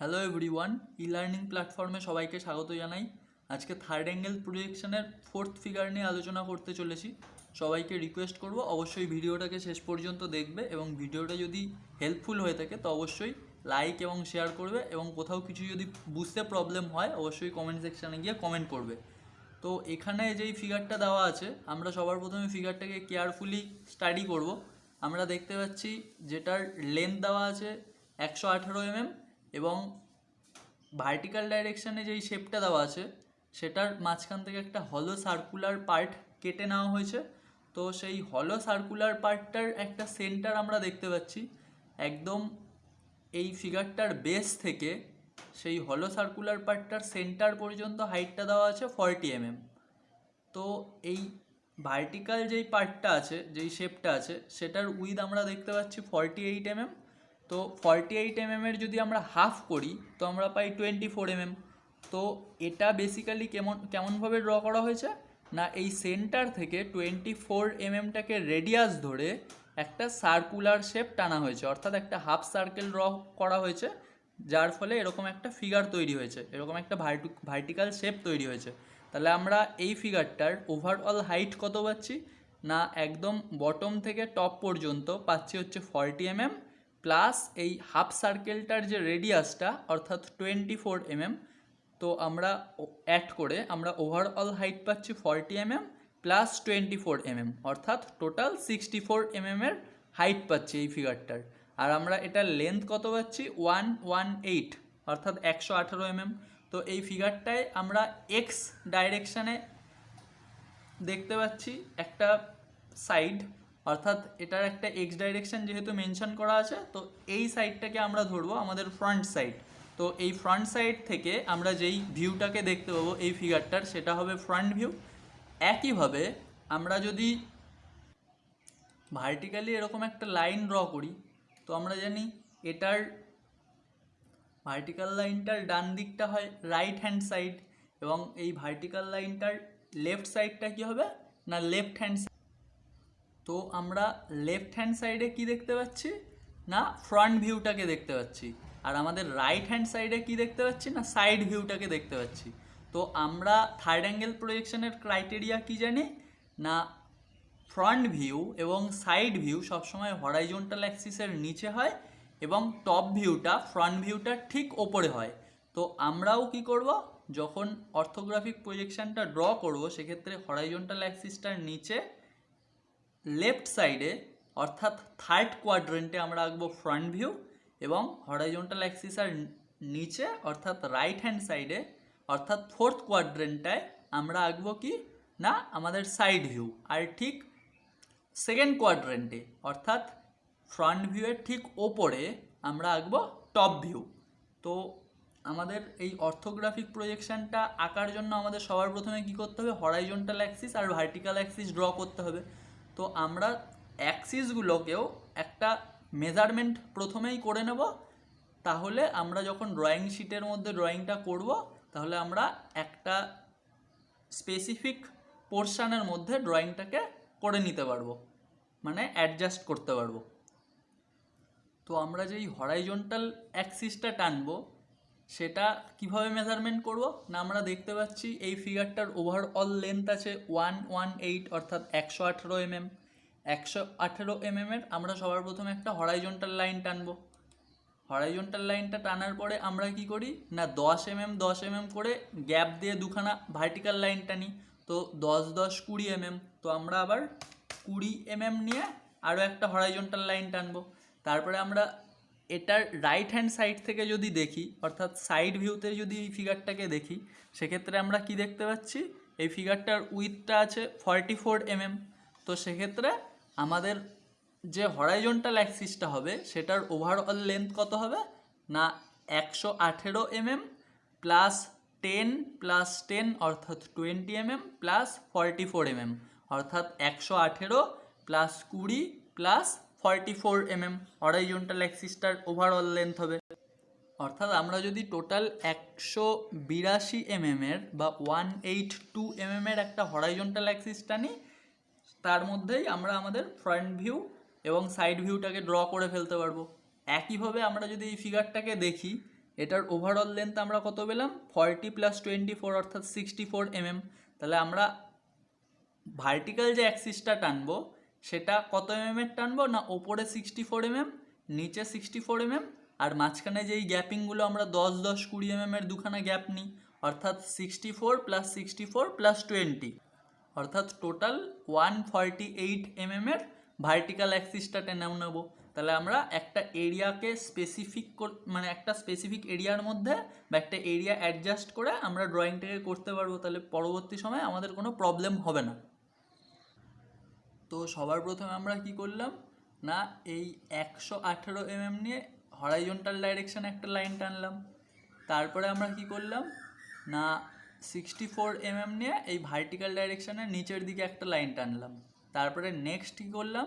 Hello everyone e learning প্ল্যাটফর্মে সবাইকে স্বাগত জানাই। আজকে থার্ড অ্যাঙ্গেল প্রজেকশনের ফোর্থ ফিগার নিয়ে আলোচনা করতে চলেছি। সবাইকে রিকোয়েস্ট করব, অবশ্যই ভিডিওটাকে শেষ পর্যন্ত দেখবে এবং ভিডিওটা যদি হেল্পফুল হয়ে থাকে, তো অবশ্যই লাইক এবং শেয়ার করবে এবং কোথাও কিছু যদি বুঝতে প্রবলেম হয়, অবশ্যই কমেন্ট সেকশানে গিয়ে কমেন্ট করবে। তো এখানে যেই ফিগারটা দেওয়া আছে, আমরা সবার প্রথমে ফিগারটাকে কেয়ারফুলি স্টাডি করব। আমরা দেখতে পাচ্ছি যেটার লেন্থ দেওয়া আছে একশো আঠেরো এমএম এবং ভার্টিক্যাল ডাইরেকশানে যেই শেপটা দেওয়া আছে, সেটার মাঝখান থেকে একটা হলো সার্কুলার পার্ট কেটে নেওয়া হয়েছে। তো সেই হলো সার্কুলার পার্টটার একটা সেন্টার আমরা দেখতে পাচ্ছি। একদম এই ফিগারটার বেস থেকে সেই হলো সার্কুলার পার্টটার সেন্টার পর্যন্ত হাইটটা দেওয়া আছে ফর্টি এমএম তো এই ভার্টিক্যাল যেই পার্টটা আছে, যেই শেপটা আছে, সেটার উইথ আমরা দেখতে পাচ্ছি ফর্টি এইট এমএম তো ফর্টি এইট এমএমের যদি আমরা হাফ করি, তো আমরা পাই টোয়েন্টি ফোর এমএম তো এটা বেসিক্যালি কেমন, কেমনভাবে ড্র করা হয়েছে? না, এই সেন্টার থেকে টোয়েন্টি ফোর এমএমটাকে রেডিয়াস ধরে একটা সার্কুলার শেপ টানা হয়েছে। অর্থাৎ একটা হাফ সার্কেল ড্র করা হয়েছে, যার ফলে এরকম একটা ফিগার তৈরি হয়েছে, এরকম একটা ভার্টিক্যাল শেপ তৈরি হয়েছে। তাহলে আমরা এই ফিগারটার ওভারঅল হাইট কত পাচ্ছি? না, একদম বটম থেকে টপ পর্যন্ত পাচ্ছি হচ্ছে ফর্টি এমএম প্লাস এই হাফ সার্কেলটার যে রেডিয়াসটা, অর্থাৎ টোয়েন্টি ফোর এমএম, তো আমরা অ্যাড করে আমরা ওভারঅল হাইট পাচ্ছি forty MM plus twenty four MM, অর্থাৎ টোটাল সিক্সটি ফোর এমএমের হাইট পাচ্ছি এই ফিগারটার আর আমরা এটার লেন্থ কত পাচ্ছি? ওয়ান ওয়ান এইট অর্থাৎ একশো আঠেরো এমএম। তো এই ফিগারটায় আমরা এক্স ডাইরেকশানে দেখতে পাচ্ছি একটা সাইড অর্থাৎ এটার একটা এক্স ডাইরেকশন যেহেতু মেনশন করা আছে, তো এই সাইডটাকে আমরা ধরবো আমাদের ফ্রন্ট সাইড তো এই ফ্রন্ট সাইড থেকে আমরা যেই ভিউটাকে দেখতে পাবো, এই ফিগারটার সেটা হবে ফ্রন্ট ভিউ একইভাবে আমরা যদি ভার্টিক্যালি এরকম একটা লাইন ড্র করি, তো আমরা জানি এটার ভার্টিক্যাল লাইনটার ডান দিকটা হয় রাইট হ্যান্ড সাইড এবং এই ভার্টিক্যাল লাইনটার লেফট সাইডটা কি হবে না লেফট হ্যান্ড তো আমরা লেফট হ্যান্ড সাইডে কি দেখতে পাচ্ছি? না ফ্রন্ট ভিউটাকে দেখতে পাচ্ছি। আর আমাদের রাইট হ্যান্ড সাইডে কি দেখতে পাচ্ছি? না সাইড ভিউটাকে দেখতে পাচ্ছি। তো আমরা থার্ড অ্যাঙ্গেল প্রজেকশনের ক্রাইটেরিয়া কি জানি? না ফ্রন্ট ভিউ এবং সাইড ভিউ সবসময় হরাইজন্টাল অ্যাক্সিসের নিচে হয় এবং টপ ভিউটা ফ্রন্ট ভিউটা ঠিক ওপরে হয়। তো আমরাও কি করব? যখন অর্থোগ্রাফিক প্রজেকশনটা ড্র করব, সেক্ষেত্রে হরাইজন্টাল অ্যাক্সিসটার নিচে লেফট সাইডে অর্থাৎ থার্ড কোয়াড্রেন্টে আমরা আঁকবো ফ্রন্ট ভিউ এবং হরাইজন্টাল অ্যাক্সিসের নিচে, অর্থাৎ রাইট হ্যান্ড সাইডে অর্থাৎ ফোর্থ কোয়াড্রেন্টটায় আমরা আঁকবো কি? না, আমাদের সাইড ভিউ আর ঠিক সেকেন্ড কোয়াড্রেন্টে অর্থাৎ ফ্রন্ট ভিউয়ের ঠিক ওপরে আমরা আঁকবো টপ ভিউ তো আমাদের এই অর্থোগ্রাফিক প্রজেকশনটা আঁকার জন্য আমাদের সবার প্রথমে কি করতে হবে? হরাইজন্টাল অ্যাক্সিস আর ভার্টিক্যাল অ্যাক্সিস ড্র করতে হবে। তো আমরা অ্যাক্সিসগুলোকেও একটা মেজারমেন্ট প্রথমেই করে নেব। তাহলে আমরা যখন ড্রয়িং শিটের মধ্যে ড্রয়িংটা করব, তাহলে আমরা একটা স্পেসিফিক পোর্শানের মধ্যে ড্রয়িংটাকে করে নিতে পারব মানে অ্যাডজাস্ট করতে পারব। তো আমরা যেই হরাইজন্টাল অ্যাক্সিসটা টানবো সেটা কীভাবে মেজারমেন্ট করব? না, আমরা দেখতে পাচ্ছি এই ফিগারটার ওভারঅল লেন্থ আছে ওয়ান ওয়ান এইট অর্থাৎ একশো আঠেরো এমএম একশো আঠেরো এমএমের আমরা সবার প্রথমে একটা হরাইজন্টাল লাইন টানবো। হরাইজন্টাল লাইনটা টানার পরে আমরা কি করি? না, দশ এমএম দশ এমএম করে গ্যাপ দিয়ে দুখানা ভার্টিক্যাল লাইন টানি। তো দশ দশ, কুড়ি এমএম তো আমরা আবার কুড়ি এমএম নিয়ে আরও একটা হরাইজন্টাল লাইন টানবো। তারপরে আমরা এটার রাইট হ্যান্ড সাইড থেকে যদি দেখি, অর্থাৎ সাইড ভিউতে যদি এই ফিগারটাকে দেখি, সেক্ষেত্রে আমরা কি দেখতে পাচ্ছি? এই ফিগারটার উইথটা আছে ফর্টি ফোর এমএম তো সেক্ষেত্রে আমাদের যে হরাইজন্টাল অ্যাক্সিসটা হবে, সেটার ওভারঅল লেন্থ কত হবে? না, একশো আঠেরো MM plus ten plus ten অর্থাৎ twenty MM plus forty four MM অর্থাৎ একশো আঠেরো প্লাস কুড়ি plus forty four MM horizontal অ্যাক্সিসটার ওভারঅল লেন্থ হবে। অর্থাৎ আমরা যদি টোটাল একশো বিরাশি এমএমের বা ওয়ান এইট টু এমএমের একটা হরাইজন্টাল অ্যাক্সিসটা নিই, তার মধ্যেই আমরা আমাদের ফ্রন্ট ভিউ এবং সাইড ভিউটাকে ড্র করে ফেলতে পারব। একইভাবে আমরা যদি এই ফিগারটাকে দেখি, এটার ওভারঅল লেন্থ আমরা কত পেলাম? ফর্টি প্লাস টোয়েন্টি ফোর অর্থাৎ সিক্সটি ফোর এমএম। তাহলে আমরা ভার্টিক্যাল যে অ্যাক্সিসটা টানবো সেটা কত এমএম এর টানবো? না, ওপরে সিক্সটি ফোর এমএম নিচে সিক্সটি ফোর এমএম আর মাঝখানে যেই গ্যাপিংগুলো আমরা দশ দশ, কুড়ি এমএম এর দুখানা গ্যাপ নিই, অর্থাৎ sixty four plus sixty four plus twenty অর্থাৎ total one forty eight MM এর ভার্টিক্যাল অ্যাক্সিসটা টেনেও নেব। তাহলে আমরা একটা এরিয়াকে স্পেসিফিক মানে একটা স্পেসিফিক এরিয়ার মধ্যে বা একটা এরিয়া অ্যাডজাস্ট করে আমরা ড্রয়িংটাকে করতে পারব। তাহলে পরবর্তী সময়ে আমাদের কোনো প্রবলেম হবে না। তো সবার প্রথমে আমরা কি করলাম? না, এই একশো আঠেরো এমএম নিয়ে হরাইজন্টাল ডাইরেকশানে একটা লাইন টানলাম। তারপরে আমরা কি করলাম? না সিক্সটি ফোর এমএম নিয়ে এই ভার্টিক্যাল ডাইরেকশানে নিচের দিকে একটা লাইন টানলাম। তারপরে নেক্সট কী করলাম?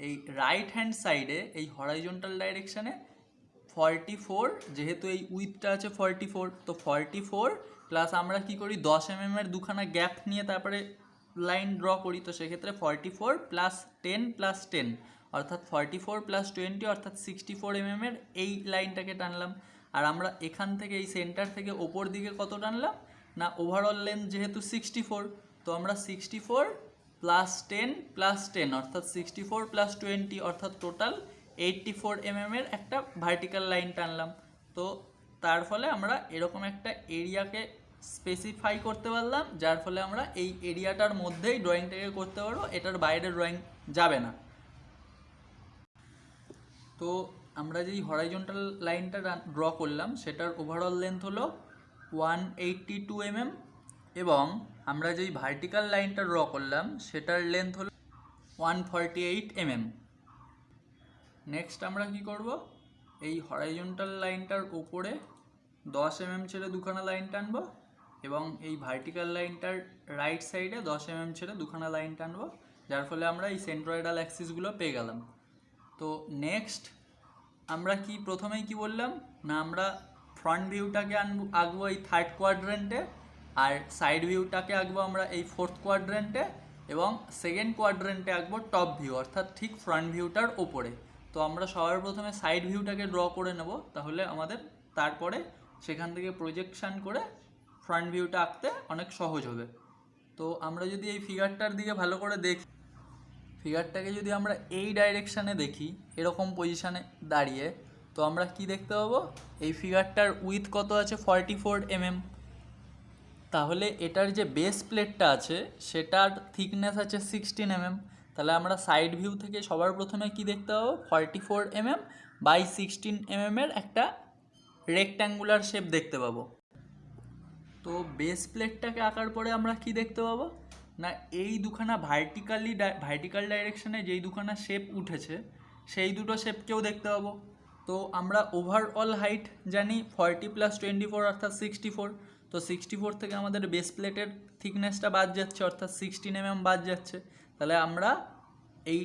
এই রাইট হ্যান্ড সাইডে এই হরাইজন্টাল ডাইরেকশানে ফর্টি ফোর যেহেতু এই উইথটা আছে ফর্টি ফোর তো ফর্টি ফোর প্লাস আমরা কি করি? দশ এমএম এর দুখানা গ্যাপ নিয়ে তারপরে লাইন ড্র করি, তো সেক্ষেত্রে forty four plus ten plus ten অর্থাৎ ফর্টি ফোর প্লাস টোয়েন্টি অর্থাৎ সিক্সটি ফোর এমএম এর এই লাইনটাকে টানলাম। আর আমরা এখান থেকে এই সেন্টার থেকে ওপর দিকে কত টানলাম? না ওভারঅল লেন্থ যেহেতু সিক্সটি ফোর তো আমরা sixty four plus ten plus ten অর্থাৎ সিক্সটি ফোর প্লাস টোয়েন্টি অর্থাৎ টোটাল এইটটি ফোর এমএম এর একটা ভার্টিক্যাল লাইন টানলাম। তো তার ফলে আমরা এরকম একটা এরিয়াকে স্পেসিফাই করতে পারলাম, যার ফলে আমরা এই এরিয়াটার মধ্যেই ড্রয়িংটাকে করতে পারব, এটার বাইরে ড্রয়িং যাবে না। তো আমরা যেই হরাইজন্টাল লাইনটা ড্র করলাম, সেটার ওভারঅল লেন্থ হলো ওয়ান এইট্টি টু এমএম এবং আমরা যেই ভার্টিক্যাল লাইনটা ড্র করলাম, সেটার লেন্থ হলো one forty eight MM next আমরা কি করব? এই হরাইজন্টাল লাইনটার ওপরে দশ এমএম ছেড়ে দুখানা লাইন টানবো। এবং এই ভার্টিক্যাল লাইনটার রাইট সাইডে দশ এমএম ছেড়ে দুখানা লাইন টানবো, যার ফলে আমরা এই সেন্ট্রয়েডাল অ্যাক্সিসগুলো পেয়ে গেলাম। তো নেক্সট আমরা কি প্রথমেই কি বললাম? না, আমরা ফ্রন্ট ভিউটাকে আনব, আঁকবো এই থার্ড কোয়াড্রেন্টে আর সাইড ভিউটাকে আঁকবো আমরা এই ফোর্থ কোয়াড্রেন্টে এবং সেকেন্ড কোয়াড্রেন্টে আঁকবো টপ ভিউ অর্থাৎ ঠিক ফ্রন্ট ভিউটার ওপরে তো আমরা সবার প্রথমে সাইড ভিউটাকে ড্র করে নেব, তাহলে আমাদের তারপরে সেখান থেকে প্রজেকশান করে ফ্রন্ট ভিউটা আঁকতে অনেক সহজ হবে। তো আমরা যদি এই ফিগারটার দিকে ভালো করে দেখি ফিগারটাকে যদি আমরা এই ডাইরেকশানে দেখি, এরকম পজিশানে দাঁড়িয়ে, তো আমরা কি দেখতে পাবো? এই ফিগারটার উইথ কত আছে? ফর্টি ফোর এমএম তাহলে এটার যে বেস প্লেটটা আছে, সেটার থিকনেস আছে সিক্সটিন এমএম তাহলে আমরা সাইড ভিউ থেকে সবার প্রথমে কি দেখতে পাবো? Forty four MM by sixteen এমএমের একটা রেক্ট্যাঙ্গুলার শেপ দেখতে পাবো। তো বেস প্লেটটাকে আঁকার পরে আমরা কি দেখতে পাবো? না, এই দুখানা ভার্টিক্যালি ভার্টিক্যাল ডাইরেকশানে যেই দুখানা শেপ উঠেছে, সেই দুটো শেপকেও দেখতে পাবো। তো আমরা ওভারঅল হাইট জানি ফর্টি প্লাস টোয়েন্টি ফোর অর্থাৎ সিক্সটি ফোর তো সিক্সটি ফোর থেকে আমাদের বেস প্লেটের থিকনেসটা বাদ যাচ্ছে, অর্থাৎ সিক্সটিন এমএম বাদ যাচ্ছে। তাহলে আমরা এই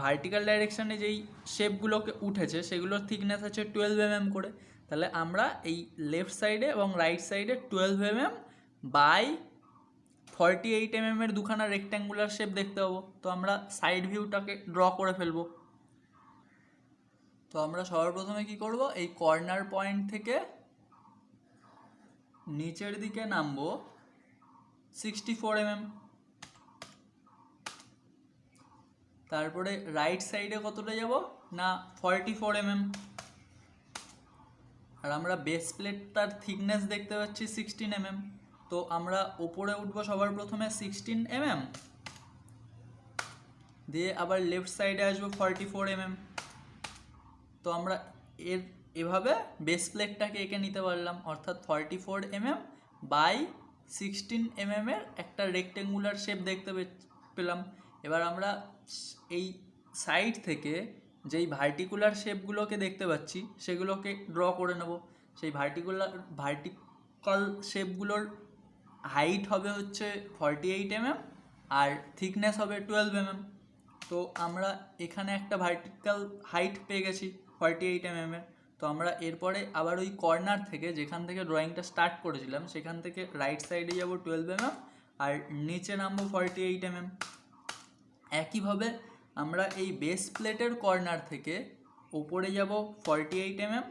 ভার্টিক্যাল ডাইরেকশানে যেই শেপগুলোকে উঠেছে, সেগুলোর থিকনেস আছে টুয়েলভ এমএম করে। তাহলে আমরা এই লেফট সাইডে এবং রাইট সাইডে twelve MM by forty eight MM এর দুখানা রেক্ট্যাঙ্গুলার শেপ দেখতে পাবো। তো আমরা সাইড ভিউটাকে ড্র করে ফেলব। তো আমরা সবার প্রথমে কি করব? এই কর্নার পয়েন্ট থেকে নিচের দিকে নামবো সিক্সটি ফোর এমএম তারপরে রাইট সাইডে কতটা যাব? না ফর্টি ফোর এমএম আর আমরা বেস প্লেটটার থিকনেস দেখতে পাচ্ছি সিক্সটিন এমএম তো আমরা ওপরে উঠবো সবার প্রথমে সিক্সটিন এমএম দিয়ে আবার লেফট সাইডে আসব ফর্টি ফোর এমএম তো আমরা এর এভাবে বেস প্লেটটাকে এঁকে নিতে পারলাম। অর্থাৎ forty four MM by sixteen mm এর একটা রেক্টেঙ্গুলার শেপ দেখতে পেলাম। এবার আমরা এই সাইড থেকে যেই ভার্টিকুলার শেপগুলোকে দেখতে পাচ্ছি, সেগুলোকে ড্র করে নেব। সেই ভার্টিকুলার ভার্টিক্যাল শেপগুলোর হাইট হবে হচ্ছে ফর্টি এইট এমএম আর থিকনেস হবে টুয়েলভ এমএম তো আমরা এখানে একটা ভার্টিক্যাল হাইট পেয়ে গেছি ফর্টি এইট এমএম এর। তো আমরা এরপরে আবার ওই কর্নার থেকে যেখান থেকে ড্রয়িংটা স্টার্ট করেছিলাম, সেখান থেকে রাইট সাইডে যাব টুয়েলভ এমএম আর নিচে নামবো ফর্টি এইট এমএম একইভাবে আমরা এই বেস প্লেটের কর্নার থেকে ওপরে যাব ফর্টি এইট এমএম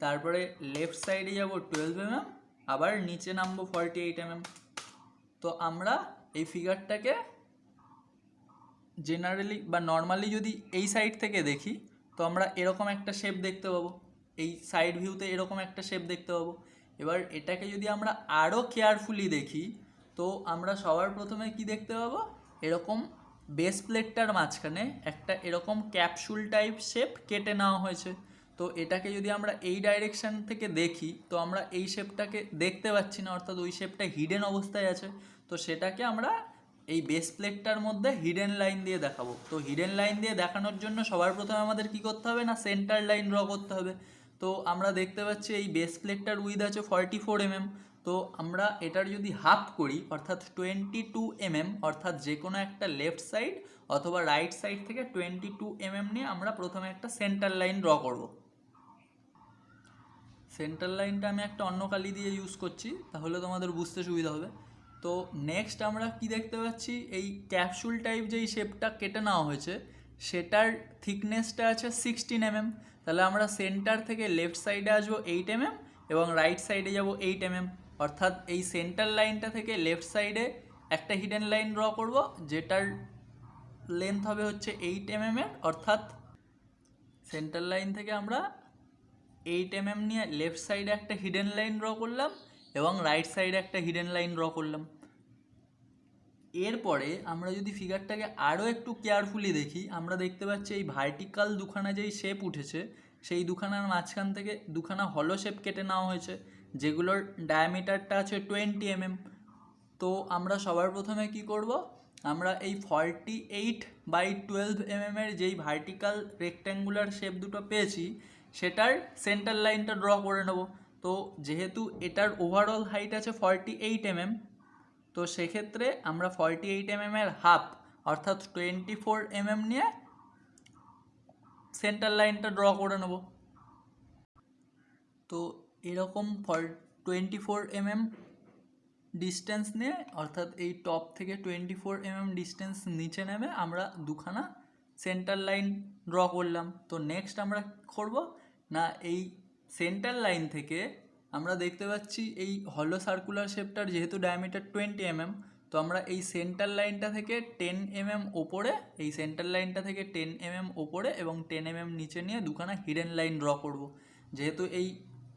তারপরে লেফট সাইডে যাব টুয়েলভ এমএম আবার নিচে নামবো ফর্টি এইট এমএম তো আমরা এই ফিগারটাকে জেনারেলি বা নর্মালি যদি এই সাইড থেকে দেখি, তো আমরা এরকম একটা শেপ দেখতে পাবো। এই সাইড ভিউতে এরকম একটা শেপ দেখতে পাবো। এবার এটাকে যদি আমরা আরও কেয়ারফুলি দেখি, তো আমরা সবার প্রথমে কি দেখতে পাবো? এরকম বেস প্লেটটার মাঝখানে একটা এরকম ক্যাপসুল টাইপ শেপ কেটে নেওয়া হয়েছে। তো এটাকে যদি আমরা এই ডাইরেকশন থেকে দেখি, তো আমরা এই শেপটাকে দেখতে পাচ্ছি না, অর্থাৎ ওই শেপটা হিডেন অবস্থায় আছে। তো সেটাকে আমরা এই বেস প্লেটটার মধ্যে হিডেন লাইন দিয়ে দেখাবো। তো হিডেন লাইন দিয়ে দেখানোর জন্য সবার প্রথমে আমাদের কি করতে হবে না সেন্টার লাইন ড্র করতে হবে। তো আমরা দেখতে পাচ্ছি এই বেস প্লেটটার উইথ আছে ফর্টি ফোর এমএম তো আমরা এটার যদি হাফ করি, অর্থাৎ টোয়েন্টি টু এমএম অর্থাৎ যে কোনো একটা লেফট সাইড অথবা রাইট সাইড থেকে টোয়েন্টি টু এমএম নিয়ে আমরা প্রথমে একটা সেন্টার লাইন ড্র করব। সেন্টার লাইনটা আমি একটা অন্য কালি দিয়ে ইউজ করছি, তাহলে তোমাদের বুঝতে সুবিধা হবে। তো নেক্সট আমরা কি দেখতে পাচ্ছি? এই ক্যাপসুল টাইপ যেই শেপটা কেটে নেওয়া হয়েছে, সেটার থিকনেসটা আছে সিক্সটিন এমএম তাহলে আমরা সেন্টার থেকে লেফট সাইডে আসব এইট এমএম এবং রাইট সাইডে যাব এইট এমএম অর্থাৎ এই সেন্টার লাইনটা থেকে লেফট সাইডে একটা হিডেন লাইন ড্র করব, যেটার লেন্থ হবে হচ্ছে এইট এমএম এর। অর্থাৎ সেন্টার লাইন থেকে আমরা এইট এমএম নিয়ে লেফট সাইডে একটা হিডেন লাইন ড্র করলাম এবং রাইট সাইডে একটা হিডেন লাইন ড্র করলাম। এরপরে আমরা যদি ফিগারটাকে আরও একটু কেয়ারফুলি দেখি, আমরা দেখতে পাচ্ছি এই ভার্টিক্যাল দুখানা যেই শেপ উঠেছে, সেই দুখানার মাঝখান থেকে দুখানা হলো শেপ কেটে নেওয়া হয়েছে। যেগুলোর ডায়ামিটারটা আছে টোয়েন্টি এমএম তো আমরা সবার প্রথমে কি করব? আমরা এই forty eight by twelve mm এর যেই ভার্টিক্যাল রেক্ট্যাঙ্গুলার শেপ দুটো পেয়েছি, সেটার সেন্টার লাইনটা ড্র করে নেব। তো যেহেতু এটার ওভারঅল হাইট আছে ফর্টি এইট এমএম তো সেক্ষেত্রে আমরা ফর্টি এইট এমএম এর হাফ অর্থাৎ টোয়েন্টি ফোর এমএম নিয়ে সেন্টার লাইনটা ড্র করে নেব। তো এরকম for twenty four mm distance নিয়ে, অর্থাৎ এই টপ থেকে টোয়েন্টি ফোর এমএম ডিস্টেন্স নিচে নেমে আমরা দুখানা সেন্টার লাইন ড্র করলাম। তো নেক্সট আমরা করব না এই সেন্টার লাইন থেকে আমরা দেখতে পাচ্ছি এই হলো সার্কুলার শেপটার যেহেতু ডায়ামিটার টোয়েন্টি এমএম তো আমরা এই সেন্টার লাইনটা থেকে টেন এমএম ওপরে, এই সেন্টার লাইনটা থেকে টেন এমএম ওপরে এবং টেন এমএম নিচে নিয়ে দুখানা হিডেন লাইন ড্র করব। যেহেতু এই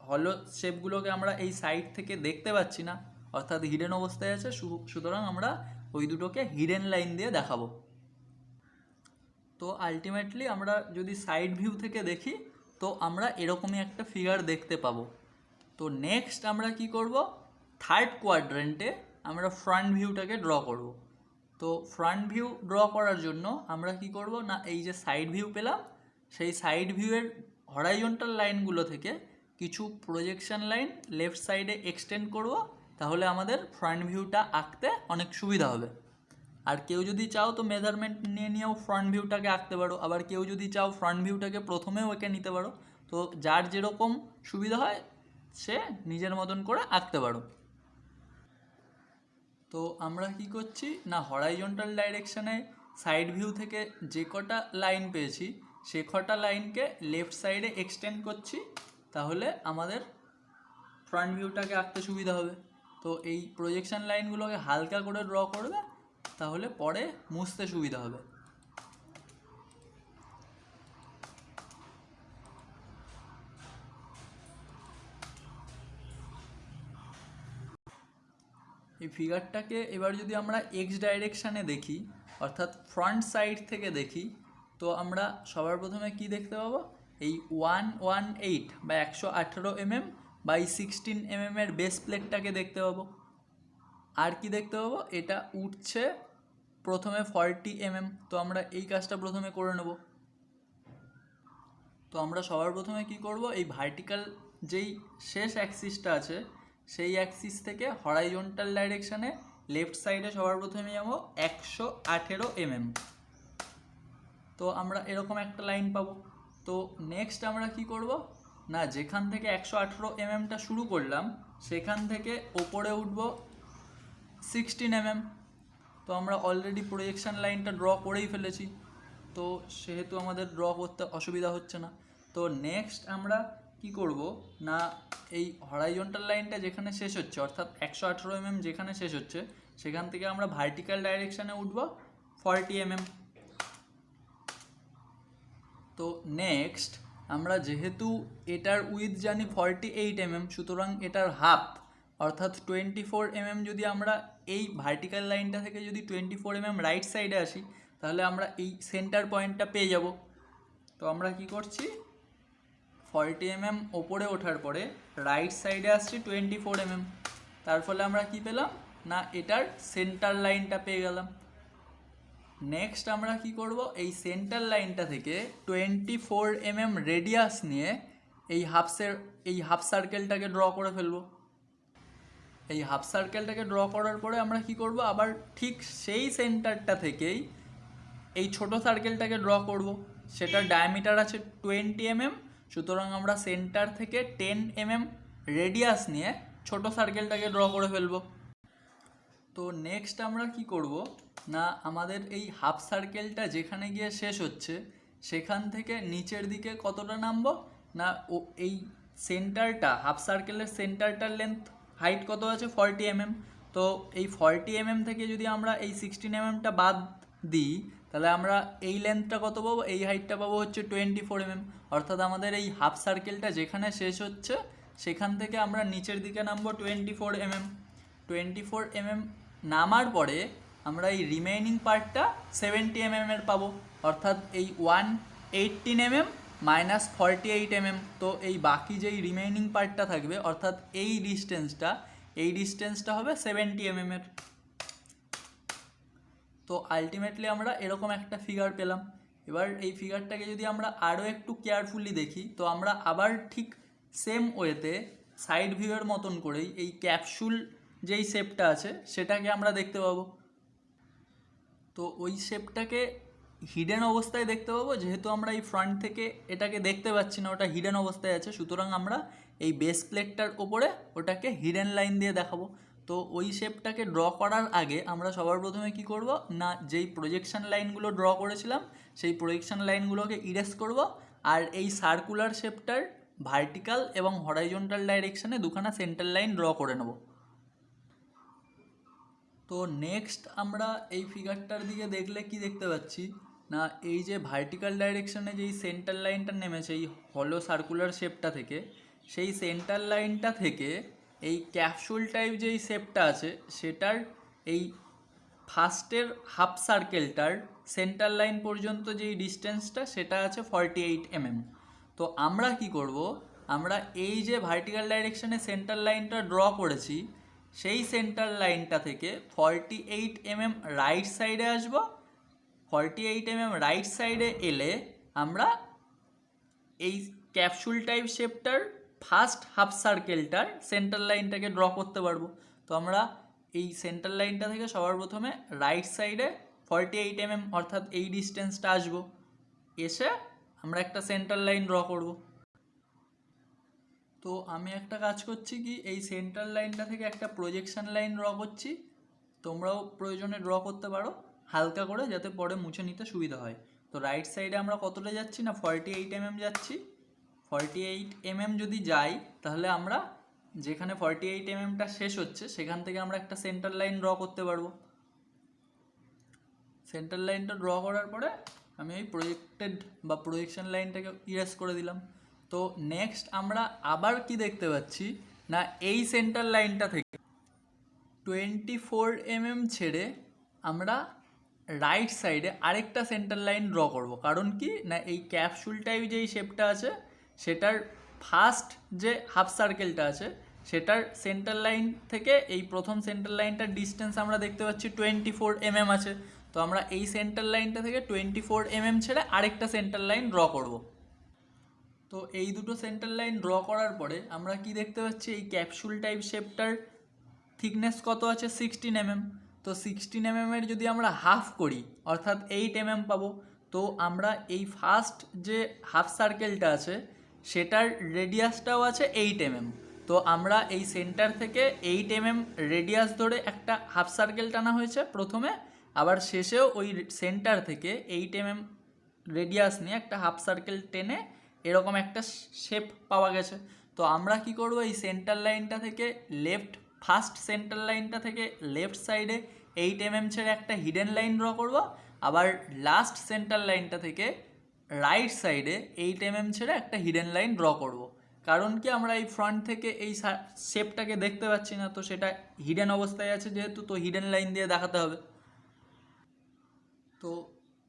হলো শেপগুলোকে আমরা এই সাইড থেকে দেখতে পাচ্ছি না। অর্থাৎ হিডেন অবস্থায় আছে সুতরাং আমরা ওই দুটোকে হিডেন লাইন দিয়ে দেখাবো। তো আলটিমেটলি আমরা যদি সাইড ভিউ থেকে দেখি, তো আমরা এরকমই একটা ফিগার দেখতে পাবো। তো নেক্সট আমরা কি করব? থার্ড কোয়াড্রেন্টে আমরা ফ্রন্ট ভিউটাকে ড্র করব। তো ফ্রন্ট ভিউ ড্র করার জন্য আমরা কি করব? না, এই যে সাইড ভিউ পেলাম, সেই সাইড ভিউয়ের হরাইজন্টাল লাইনগুলো থেকে কিছু প্রজেকশন লাইন লেফট সাইডে এক্সটেন্ড করব, তাহলে আমাদের ফ্রন্ট ভিউটা আঁকতে অনেক সুবিধা হবে। আর কেউ যদি চাও তো মেজারমেন্ট নিয়ে নিয়েও ফ্রন্ট ভিউটাকে আঁকতে পারো, আবার কেউ যদি চাও ফ্রন্ট ভিউটাকে প্রথমেও এঁকে নিতে পারো, তো যার যেরকম সুবিধা হয়, সে নিজের মতন করে আঁকতে পারো। তো আমরা কি করছি? না হরাইজন্টাল ডাইরেকশানে সাইড ভিউ থেকে যে কটা লাইন পেয়েছি, সে কটা লাইনকে লেফট সাইডে এক্সটেন্ড করছি। তাহলে আমাদের ফ্রন্ট ভিউটাকে আঁকতে সুবিধা হবে। তো এই প্রজেকশন লাইনগুলোকে হালকা করে ড্র করবে, তাহলে পরে মুছতে সুবিধা হবে। এই ফিগারটাকে এবার যদি আমরা এক্স ডাইরেকশানে দেখি, অর্থাৎ ফ্রন্ট সাইড থেকে দেখি, তো আমরা সবার প্রথমে কি দেখতে পাবো? এই ওয়ান ওয়ান এইট বা একশো আঠেরো এমএম বাই সিক্সটিন এমএম এর বেস প্লেটটাকে দেখতে পাবো। আর কি দেখতে পাবো? এটা উঠছে প্রথমে ফর্টি এমএম। তো আমরা এই কাজটা প্রথমে করে নেব। তো আমরা সবার প্রথমে কি করব? এই ভার্টিক্যাল যেই শেষ অ্যাক্সিসটা আছে, সেই অ্যাক্সিস থেকে হরাইজন্টাল ডাইরেকশানে লেফট সাইডে সবার প্রথমে যাব একশো আঠেরো এমএম। তো আমরা এরকম একটা লাইন পাবো। তো নেক্সট আমরা কি করব? না, যেখান থেকে একশো আঠেরো এমএমটা শুরু করলাম, সেখান থেকে ওপরে উঠব সিক্সটিন এমএম তো আমরা অলরেডি প্রজেকশন লাইনটা ড্র করেই ফেলেছি। তো সেহেতু আমাদের ড্র করতে অসুবিধা হচ্ছে না। তো নেক্সট আমরা কি করব? না, এই হরাইজন্টাল লাইনটা যেখানে শেষ হচ্ছে, অর্থাৎ একশো আঠেরো এমএম যেখানে শেষ হচ্ছে, সেখান থেকে আমরা ভার্টিক্যাল ডাইরেকশানে উঠব ফর্টি এমএম তো নেক্সট আমরা যেহেতু এটার উইথ জানি ফর্টি এইট এমএম সুতরাং এটার হাফ অর্থাৎ টোয়েন্টি ফোর এমএম যদি আমরা এই ভার্টিক্যাল লাইনটা থেকে যদি টোয়েন্টি ফোর এমএম রাইট সাইডে আসি, তাহলে আমরা এই সেন্টার পয়েন্টটা পেয়ে যাব। তো আমরা কি করছি? ফর্টি এমএম ওপরে ওঠার পরে রাইট সাইডে আসছি টোয়েন্টি ফোর এমএম তার ফলে আমরা কি পেলাম? না, এটার সেন্টার লাইনটা পেয়ে গেলাম। নেক্সট আমরা কি করব? এই সেন্টার লাইনটা থেকে টোয়েন্টি ফোর এমএম রেডিয়াস নিয়ে এই হাফসের এই হাফ সার্কেলটাকে ড্র করে ফেলব। এই হাফ সার্কেলটাকে ড্র করার পরে আমরা কি করব? আবার ঠিক সেই সেন্টারটা থেকেই এই ছোট সার্কেলটাকে ড্র করব। সেটার ডায়ামিটার আছে টোয়েন্টি এমএম সুতরাং আমরা সেন্টার থেকে টেন এমএম রেডিয়াস নিয়ে ছোট সার্কেলটাকে ড্র করে ফেলব। তো নেক্সট আমরা কি করব? না আমাদের এই হাফ সার্কেলটা যেখানে গিয়ে শেষ হচ্ছে, সেখান থেকে নিচের দিকে কতটা নামবো? না ও এই সেন্টারটা, হাফ সার্কেলের সেন্টারটার লেন্থ হাইট কত আছে? ফর্টি এমএম তো এই ফর্টি এমএম থেকে যদি আমরা এই সিক্সটিন এমএমটা বাদ দিই, তাহলে আমরা এই লেন্থটা কত পাবো? এই হাইটটা পাবো হচ্ছে টোয়েন্টি ফোর এমএম অর্থাৎ আমাদের এই হাফ সার্কেলটা যেখানে শেষ হচ্ছে, সেখান থেকে আমরা নিচের দিকে নামবো twenty four mm twenty four mm নামার পরে আমরা এই রিমেইনিং পার্টটা সেভেন্টি এমএম এর পাবো। অর্থাৎ এই one eighteen mm minus forty eight mm তো এই বাকি যেই রিমেইনিং পার্টটা থাকবে, অর্থাৎ এই ডিস্টেন্সটা এই ডিস্টেন্সটা হবে সেভেন্টি এমএম এর। তো আলটিমেটলি আমরা এরকম একটা ফিগার পেলাম। এবার এই ফিগারটাকে যদি আমরা আরও একটু কেয়ারফুলি দেখি, তো আমরা আবার ঠিক সেম ওয়েতে সাইড ভিউয়ের মতন করেই এই ক্যাপসুল যেই শেপটা আছে, সেটাকে আমরা দেখতে পাবো। তো ওই শেপটাকে হিডেন অবস্থায় দেখতে পাবো, যেহেতু আমরা এই ফ্রন্ট থেকে এটাকে দেখতে পাচ্ছি না, ওটা হিডেন অবস্থায় আছে, সুতরাং আমরা এই বেস প্লেটটার ওপরে ওটাকে হিডেন লাইন দিয়ে দেখাবো। তো ওই শেপটাকে ড্র করার আগে আমরা সবার প্রথমে কি করব? না, যেই প্রজেকশন লাইনগুলো ড্র করেছিলাম, সেই প্রজেকশন লাইনগুলোকে ইরেজ করব, আর এই সার্কুলার শেপটার ভার্টিক্যাল এবং হরাইজন্টাল ডাইরেকশানে দুখানা সেন্টার লাইন ড্র করে নেব। তো নেক্সট আমরা এই ফিগারটার দিকে দেখলে কি দেখতে পাচ্ছি? না, এই যে ভার্টিক্যাল ডাইরেকশনে যেই সেন্টার লাইনটা নেমেছে, এই হলো সার্কুলার শেপটা থেকে, সেই সেন্টার লাইনটা থেকে এই ক্যাপসুল টাইপ যেই শেপটা আছে, সেটার এই ফার্স্টের হাফ সার্কেলটার সেন্টার লাইন পর্যন্ত যেই ডিস্টেন্সটা সেটা আছে ফর্টি এইট এমএম তো আমরা কি করব? আমরা এই যে ভার্টিক্যাল ডাইরেকশনে সেন্টার লাইনটা ড্র করেছি সেই সেন্টার লাইনটা থেকে ফর্টি এইট এমএম রাইট সাইডে আসব। ফর্টি এইট এমএম রাইট সাইডে এলে আমরা এই ক্যাপসুল টাইপ শেপটার ফার্স্ট হাফ সার্কেলটার সেন্টার লাইনটাকে ড্র করতে পারব। তো আমরা এই সেন্টার লাইনটা থেকে সবার প্রথমে রাইট সাইডে ফর্টি এইট এমএম অর্থাৎ এই ডিস্টেন্সটা আসব। এসে আমরা একটা সেন্টার লাইন ড্র করব। তো আমি একটা কাজ করছি কি, এই সেন্টার লাইনটা থেকে একটা প্রজেকশন লাইন ড্র করছি। তোমরাও প্রয়োজনে ড্র করতে পারো, হালকা করে যাতে পরে মুছে নিতে সুবিধা হয়। তো রাইট সাইডে আমরা কতটা যাচ্ছি না ফর্টি এইট এমএম যাচ্ছি। ফর্টি এইট এমএম যদি যাই, তাহলে আমরা যেখানে ফর্টি এইট এমএমটা শেষ হচ্ছে, সেখান থেকে আমরা একটা সেন্টার লাইন ড্র করতে পারব। সেন্টার লাইনটা ড্র করার পরে আমি ওই প্রজেক্টেড বা প্রজেকশন লাইনটাকে ইরেজ করে দিলাম। তো নেক্সট আমরা আবার কি দেখতে পাচ্ছি? না, এই সেন্টার লাইনটা থেকে টোয়েন্টি ফোর এমএম ছেড়ে আমরা রাইট সাইডে আরেকটা সেন্টার লাইন ড্র করব। কারণ কি? না, এই ক্যাপসুল টাইপ যেই শেপটা আছে, সেটার ফার্স্ট যে হাফ সার্কেলটা আছে, সেটার সেন্টার লাইন থেকে এই প্রথম সেন্টার লাইনটার ডিস্টেন্স আমরা দেখতে পাচ্ছি টোয়েন্টি ফোর এমএম আছে। তো আমরা এই সেন্টার লাইনটা থেকে টোয়েন্টি ফোর এমএম ছেড়ে আরেকটা সেন্টার লাইন ড্র করব। তো এই দুটো সেন্টার লাইন ড্র করার পরে আমরা কি দেখতে পাচ্ছি? এই ক্যাপসুল টাইপ শেপটার থিকনেস কত আছে? সিক্সটিন এমএম তো সিক্সটিন এমএম এর যদি আমরা হাফ করি, অর্থাৎ এইট এমএম পাবো, তো আমরা এই ফার্স্ট যে হাফ সার্কেলটা আছে, সেটার রেডিয়াসটাও আছে এইট এমএম তো আমরা এই সেন্টার থেকে এইট এমএম রেডিয়াস ধরে একটা হাফ সার্কেল টানা হয়েছে প্রথমে, আবার শেষেও ওই সেন্টার থেকে এইট এমএম রেডিয়াস নিয়ে একটা হাফ সার্কেল টেনে এরকম একটা শেপ পাওয়া গেছে। তো আমরা কি করব? এই সেন্টার লাইনটা থেকে লেফট ফার্স্ট সেন্টার লাইনটা থেকে লেফট সাইডে এইট এমএম ছেড়ে একটা হিডেন লাইন ড্র করব। আবার লাস্ট সেন্টার লাইনটা থেকে রাইট সাইডে এইট এমএম ছেড়ে একটা হিডেন লাইন ড্র করব। কারণ কি? আমরা এই ফ্রন্ট থেকে এই শেপটাকে দেখতে পাচ্ছি না, তো সেটা হিডেন অবস্থায় আছে যেহেতু, তো হিডেন লাইন দিয়ে দেখাতে হবে। তো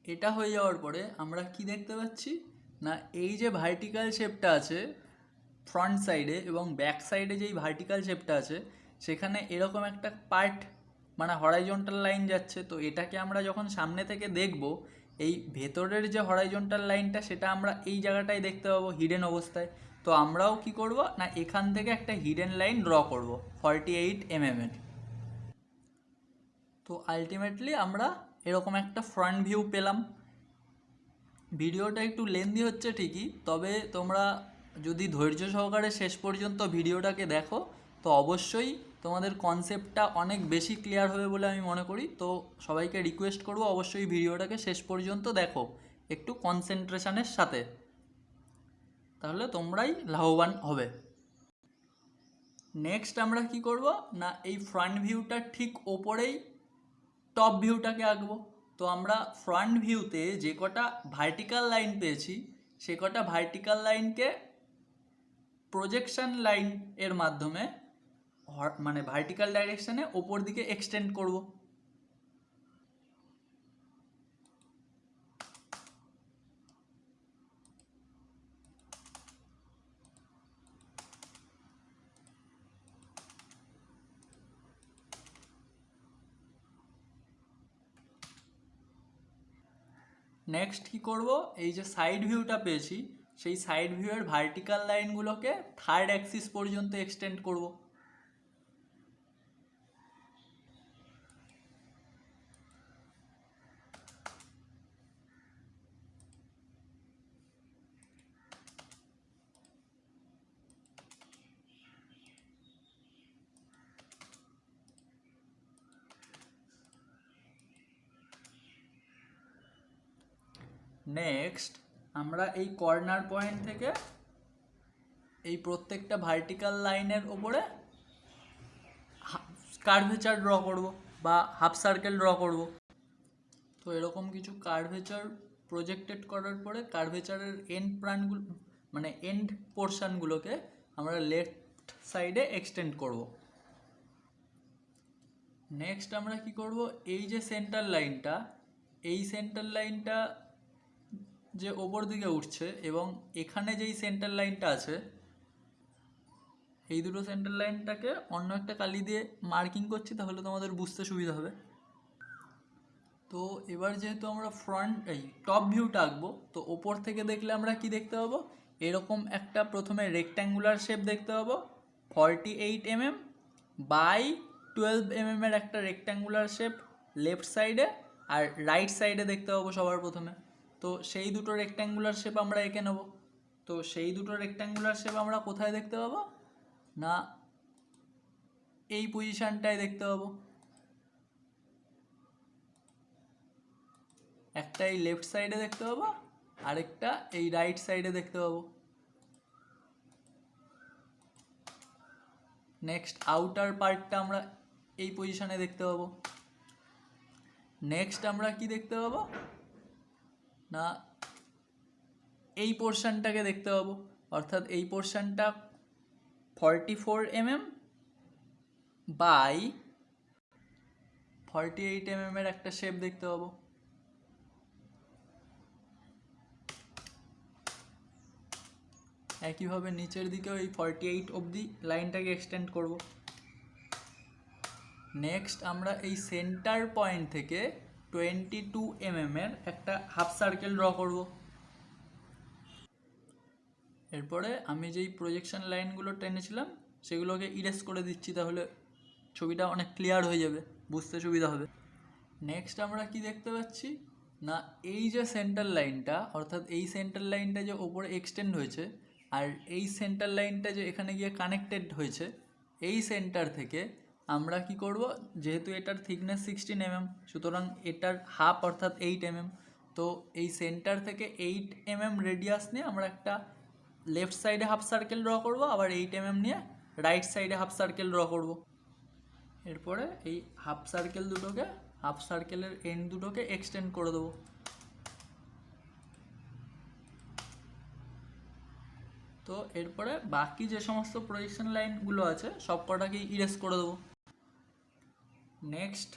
এটা হয়ে যাওয়ার পরে আমরা কি দেখতে পাচ্ছি? না, এই যে ভার্টিক্যাল শেপটা আছে ফ্রন্ট সাইডে এবং ব্যাক সাইডে যেই ভার্টিক্যাল শেপটা আছে, সেখানে এরকম একটা পার্ট মানে হরাইজন্টাল লাইন যাচ্ছে। তো এটাকে আমরা যখন সামনে থেকে দেখব, এই ভেতরের যে হরাইজন্টাল লাইনটা সেটা আমরা এই জায়গাটায় দেখতে পাবো হিডেন অবস্থায়। তো আমরাও কি করব, না, এখান থেকে একটা হিডেন লাইন ড্র করব ফর্টি এইট এমএমের তো আলটিমেটলি আমরা এরকম একটা ফ্রন্ট ভিউ পেলাম। ভিডিওটা একটু লেন্দি হচ্ছে ঠিকই, তবে তোমরা যদি ধৈর্য সহকারে শেষ পর্যন্ত ভিডিওটাকে দেখো, তো অবশ্যই তোমাদের কনসেপ্টটা অনেক বেশি ক্লিয়ার হবে বলে আমি মনে করি। তো সবাইকে রিকোয়েস্ট করব অবশ্যই ভিডিওটাকে শেষ পর্যন্ত দেখো, একটু কনসেন্ট্রেশনের সাথে। তাহলে তোমরাই লাভবান হবে। নেক্সট আমরা কি করব? না, এই ফ্রন্ট ভিউটার ঠিক ওপরেই টপ ভিউটাকে আঁকবো। তো আমরা ফ্রন্ট ভিউতে যে কটা ভার্টিক্যাল লাইন পেয়েছি, সে কটা ভার্টিক্যাল লাইনকে প্রজেকশন লাইন এর মাধ্যমে মানে ভার্টিক্যাল ডাইরেকশানে ওপর দিকে এক্সটেন্ড করব। নেক্সট কি করব? এই যে সাইড ভিউটা পেয়েছি, সেই সাইড ভিউয়ের ভার্টিক্যাল লাইনগুলোকে থার্ড অ্যাক্সিস পর্যন্ত এক্সটেন্ড করব। নেক্সট আমরা এই কর্নার পয়েন্ট থেকে এই প্রত্যেকটা ভার্টিক্যাল লাইনের ওপরে কার্ভেচার ড্র করব বা হাফ সার্কেল ড্র করব। তো এরকম কিছু কার্ভেচার প্রজেক্টেড করার পরে কার্ভেচারের এন্ড প্রাণগুলো মানে এন্ড পোর্শনগুলোকে আমরা লেফট সাইডে এক্সটেন্ড করব। নেক্সট আমরা কি করব? এই যে সেন্টার লাইনটা এই সেন্টার লাইনটা যে ওপর দিকে উঠছে এবং এখানে যেই সেন্টার লাইনটা আছে, এই দুটো সেন্টার লাইনটাকে অন্য একটা কালি দিয়ে মার্কিং করছি তাহলে তোমাদের বুঝতে সুবিধা হবে। তো এবার যেহেতু আমরা ফ্রন্ট এই টপ ভিউটা আঁকবো, তো ওপর থেকে দেখলে আমরা কি দেখতে পাবো? এরকম একটা প্রথমে রেক্ট্যাঙ্গুলার শেপ দেখতে পাবো forty eight mm by twelve mm এর একটা রেক্ট্যাঙ্গুলার শেপ লেফট সাইডে আর রাইট সাইডে দেখতে পাবো সবার প্রথমে। তো সেই দুটো রেক্ট্যাঙ্গুলার শেপ আমরা এঁকে নেব। তো সেই দুটো রেক্ট্যাঙ্গুলার শেপ আমরা কোথায় দেখতে পাবো? না, এই পজিশানটায় দেখতে পাবো। একটা এই লেফট সাইডে দেখতে পাবো, আরেকটা এই রাইট সাইডে দেখতে পাবো। নেক্সট আউটার পার্টটা আমরা এই পজিশনে দেখতে পাবো। নেক্সট আমরা কি দেখতে পাবো? না, এই পোর্শনটাকে দেখতে পাবো। অর্থাৎ এই পোর্শনটা forty four mm by forty eight mm এর একটা শেপ দেখতে পাবো। একইভাবে নিচের দিকেও এই ফর্টি এইট অবধি লাইনটাকে এক্সটেন্ড করব। নেক্সট আমরা এই সেন্টার পয়েন্ট থেকে টোয়েন্টি টু এমএম এর একটা হাফ সার্কেল ড্র করব। এরপরে আমি যেই প্রজেকশন লাইনগুলো টেনেছিলাম, সেগুলোকে ইরেজ করে দিচ্ছি, তাহলে ছবিটা অনেক ক্লিয়ার হয়ে যাবে, বুঝতে সুবিধা হবে। নেক্সট আমরা কি দেখতে পাচ্ছি? না, এই যে সেন্টার লাইনটা অর্থাৎ এই সেন্টার লাইনটা যে ওপরে এক্সটেন্ড হয়েছে, আর এই সেন্টার লাইনটা যে এখানে গিয়ে কানেক্টেড হয়েছে, এই সেন্টার থেকে আমরা কি করব? যেহেতু এটার থিকনেস সিক্সটিন এমএম সুতরাং এটার হাফ অর্থাৎ এইট এমএম তো এই সেন্টার থেকে এইট এমএম রেডিয়াস নিয়ে আমরা একটা লেফট সাইডে হাফ সার্কেল ড্র করব, আবার এইট এমএম নিয়ে রাইট সাইডে হাফ সার্কেল ড্র করব। এরপরে এই হাফ সার্কেল দুটোকে হাফ সার্কেলের এন্ড দুটোকে এক্সটেন্ড করে দেবো। তো এরপরে বাকি যে সমস্ত প্রজেকশন লাইনগুলো আছে সব কটাকেই ইরেজ করে দেবো। নেক্সট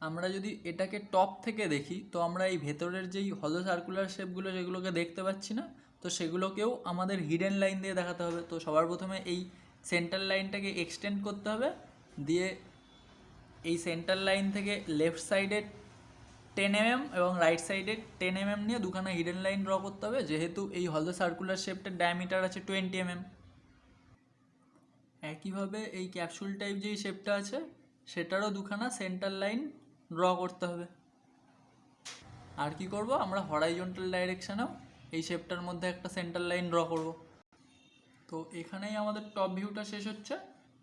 আমরা যদি এটাকে টপ থেকে দেখি, তো আমরা এই ভেতরের যেই হলো সার্কুলার শেপগুলো যেগুলোকে দেখতে পাচ্ছি না। তো সেগুলোকেও আমাদের হিডেন লাইন দিয়ে দেখাতে হবে। তো সবার প্রথমে এই সেন্টার লাইনটাকে এক্সটেন্ড করতে হবে। দিয়ে এই সেন্টার লাইন থেকে লেফট সাইডে টেন এমএম এবং রাইট সাইডে টেন এমএম নিয়ে দুখানা হিডেন লাইন ড্র করতে হবে। যেহেতু এই হলো সার্কুলার শেপটার ডায়ামিটার আছে টোয়েন্টি এমএম একইভাবে এই ক্যাপসুল টাইপ যেই শেপটা আছে সেটারও দুখানা সেন্টার লাইন ড্র করতে হবে। আর কি করব? আমরা হরাইজন্টাল ডাইরেকশানেও এই শেপটার মধ্যে একটা সেন্টার লাইন ড্র করব। তো এখানেই আমাদের টপ ভিউটা শেষ হচ্ছে।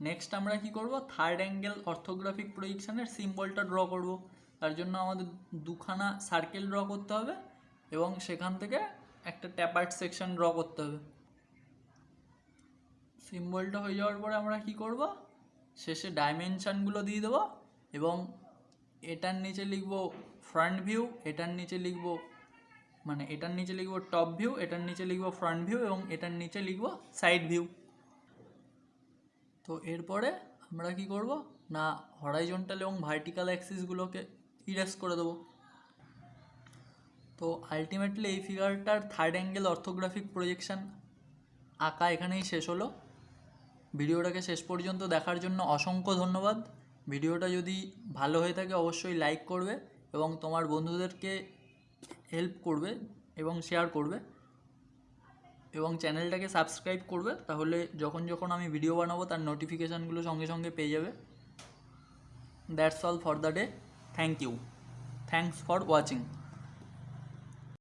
নেক্সট আমরা কি করব? থার্ড অ্যাঙ্গেল অর্থোগ্রাফিক প্রজেকশনের সিম্বলটা ড্র করব। তার জন্য আমাদের দুখানা সার্কেল ড্র করতে হবে এবং সেখান থেকে একটা ট্যাপার্ট সেকশন ড্র করতে হবে। সিম্বলটা হয়ে যাওয়ার পরে আমরা কি করব? শেষে ডাইমেনশানগুলো দিয়ে দেবো এবং এটার নিচে লিখব ফ্রন্ট ভিউ এটার নিচে লিখব মানে এটার নিচে লিখব টপ ভিউ এটার নিচে লিখব ফ্রন্ট ভিউ এবং এটার নিচে লিখব সাইড ভিউ তো এরপরে আমরা কি করব? না হরাইজন্টাল এবং ভার্টিক্যাল অ্যাক্সিসগুলোকে ইরেজ করে দেবো। তো আলটিমেটলি এই ফিগারটার থার্ড অ্যাঙ্গেল অর্থোগ্রাফিক প্রজেকশন আঁকা এখানেই শেষ হলো। ভিডিওটাকে শেষ পর্যন্ত দেখার জন্য অসংখ্য ধন্যবাদ। ভিডিওটা যদি ভালো হয়ে থাকে অবশ্যই লাইক করবে এবং তোমার বন্ধুদেরকে হেল্প করবে এবং শেয়ার করবে এবং চ্যানেলটাকে সাবস্ক্রাইব করবে, তাহলে যখন যখন আমি ভিডিও বানাবো তার নোটিফিকেশানগুলো সঙ্গে সঙ্গে পেয়ে যাবে। That's all for the day thank you thanks for watching